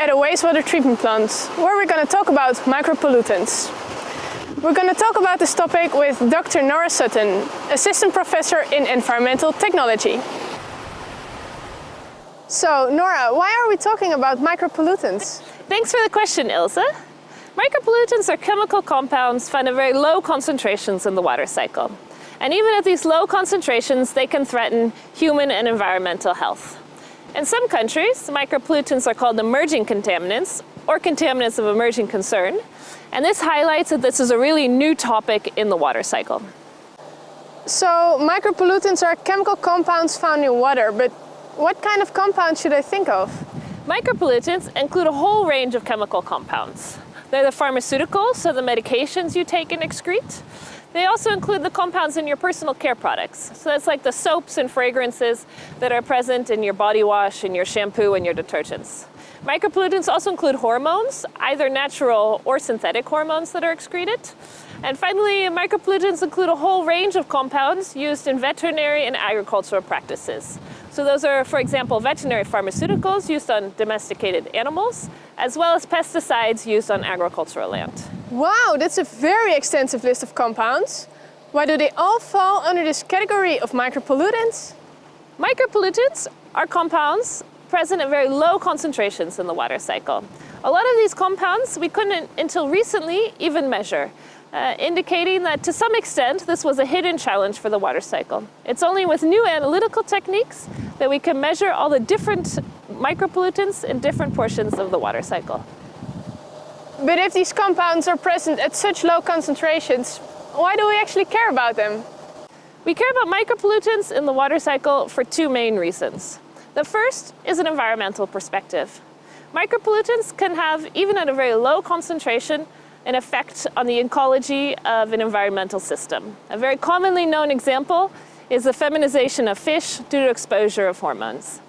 At a wastewater treatment plant where we're going to talk about micropollutants. We're going to talk about this topic with Dr. Nora Sutton, Assistant Professor in Environmental Technology. So Nora, why are we talking about micropollutants? Thanks for the question, Ilse. Micropollutants are chemical compounds found at very low concentrations in the water cycle. And even at these low concentrations, they can threaten human and environmental health. In some countries, micropollutants are called emerging contaminants or contaminants of emerging concern. And this highlights that this is a really new topic in the water cycle. So micropollutants are chemical compounds found in water, but what kind of compounds should I think of? Micropollutants include a whole range of chemical compounds. They're the pharmaceuticals, so the medications you take and excrete. They also include the compounds in your personal care products. So that's like the soaps and fragrances that are present in your body wash and your shampoo and your detergents. Micropollutants also include hormones, either natural or synthetic hormones that are excreted. And finally, micropollutants include a whole range of compounds used in veterinary and agricultural practices. So those are, for example, veterinary pharmaceuticals used on domesticated animals, as well as pesticides used on agricultural land. Wow, that's a very extensive list of compounds. Why do they all fall under this category of micropollutants? Micropollutants are compounds present at very low concentrations in the water cycle. A lot of these compounds we couldn't until recently even measure, uh, indicating that to some extent this was a hidden challenge for the water cycle. It's only with new analytical techniques that we can measure all the different micropollutants in different portions of the water cycle. But if these compounds are present at such low concentrations, why do we actually care about them? We care about micropollutants in the water cycle for two main reasons. The first is an environmental perspective. Micropollutants can have, even at a very low concentration, an effect on the ecology of an environmental system. A very commonly known example is the feminization of fish due to exposure of hormones.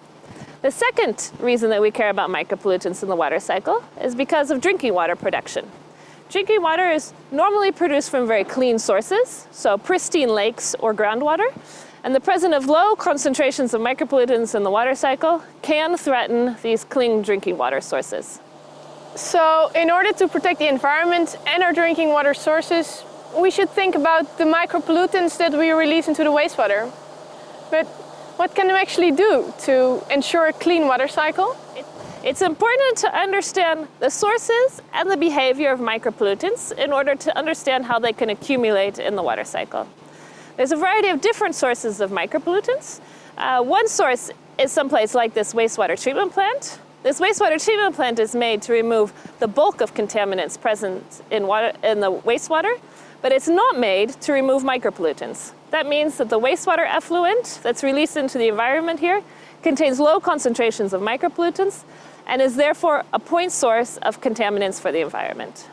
The second reason that we care about micropollutants in the water cycle is because of drinking water production. Drinking water is normally produced from very clean sources, so pristine lakes or groundwater, and the presence of low concentrations of micropollutants in the water cycle can threaten these clean drinking water sources. So in order to protect the environment and our drinking water sources, we should think about the micropollutants that we release into the wastewater. But what can we actually do to ensure a clean water cycle? It's important to understand the sources and the behavior of micropollutants in order to understand how they can accumulate in the water cycle. There's a variety of different sources of micropollutants. Uh, one source is someplace like this wastewater treatment plant. This wastewater treatment plant is made to remove the bulk of contaminants present in, water, in the wastewater, but it's not made to remove micropollutants. That means that the wastewater effluent that's released into the environment here contains low concentrations of micropollutants and is therefore a point source of contaminants for the environment.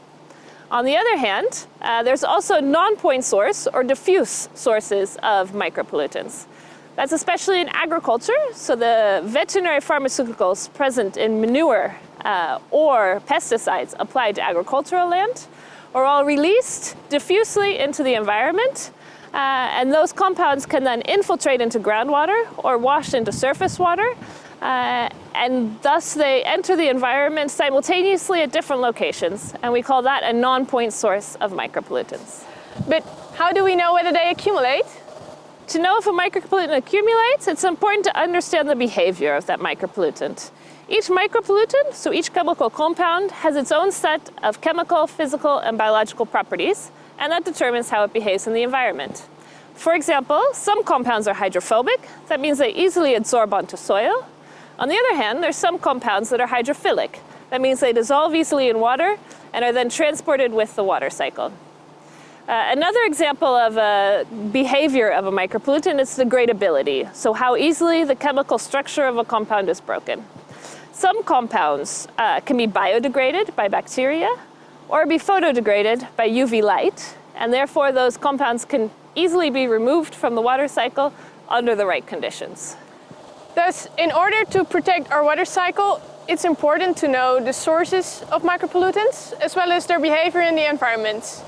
On the other hand, uh, there's also non-point source or diffuse sources of micropollutants. That's especially in agriculture, so the veterinary pharmaceuticals present in manure uh, or pesticides applied to agricultural land are all released diffusely into the environment uh, and those compounds can then infiltrate into groundwater or wash into surface water. Uh, and thus they enter the environment simultaneously at different locations. And we call that a non-point source of micropollutants. But how do we know whether they accumulate? To know if a micropollutant accumulates, it's important to understand the behavior of that micropollutant. Each micropollutant, so each chemical compound, has its own set of chemical, physical, and biological properties and that determines how it behaves in the environment. For example, some compounds are hydrophobic. That means they easily absorb onto soil. On the other hand, there's some compounds that are hydrophilic. That means they dissolve easily in water and are then transported with the water cycle. Uh, another example of a behavior of a micropollutant is degradability, so how easily the chemical structure of a compound is broken. Some compounds uh, can be biodegraded by bacteria, or be photodegraded by UV light, and therefore those compounds can easily be removed from the water cycle under the right conditions. Thus, in order to protect our water cycle, it's important to know the sources of micropollutants as well as their behavior in the environment.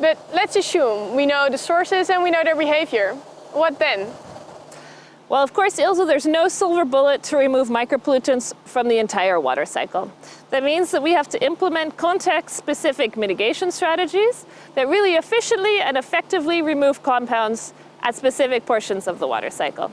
But let's assume we know the sources and we know their behavior. What then? Well, of course, Ilse, there's no silver bullet to remove micropollutants from the entire water cycle. That means that we have to implement context-specific mitigation strategies that really efficiently and effectively remove compounds at specific portions of the water cycle.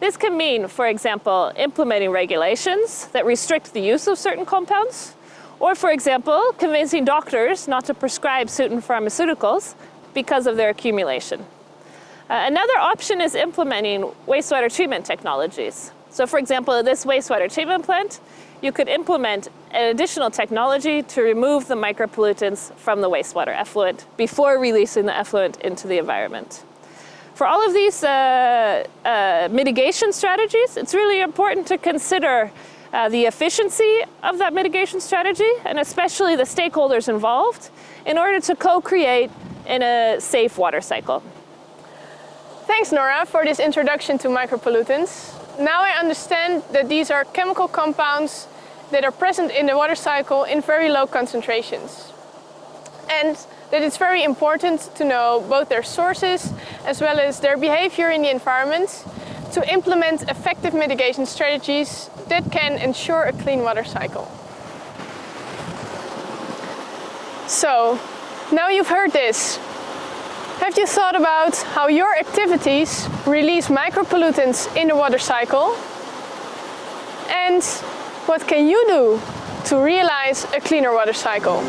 This can mean, for example, implementing regulations that restrict the use of certain compounds, or for example, convincing doctors not to prescribe certain pharmaceuticals because of their accumulation. Uh, another option is implementing wastewater treatment technologies. So for example, this wastewater treatment plant, you could implement an additional technology to remove the micropollutants from the wastewater effluent before releasing the effluent into the environment. For all of these uh, uh, mitigation strategies, it's really important to consider uh, the efficiency of that mitigation strategy and especially the stakeholders involved in order to co-create in a safe water cycle. Thanks Nora for this introduction to micropollutants. Now I understand that these are chemical compounds that are present in the water cycle in very low concentrations. And that it's very important to know both their sources as well as their behavior in the environment to implement effective mitigation strategies that can ensure a clean water cycle. So, now you've heard this. Have you thought about how your activities release micropollutants in the water cycle? And what can you do to realize a cleaner water cycle?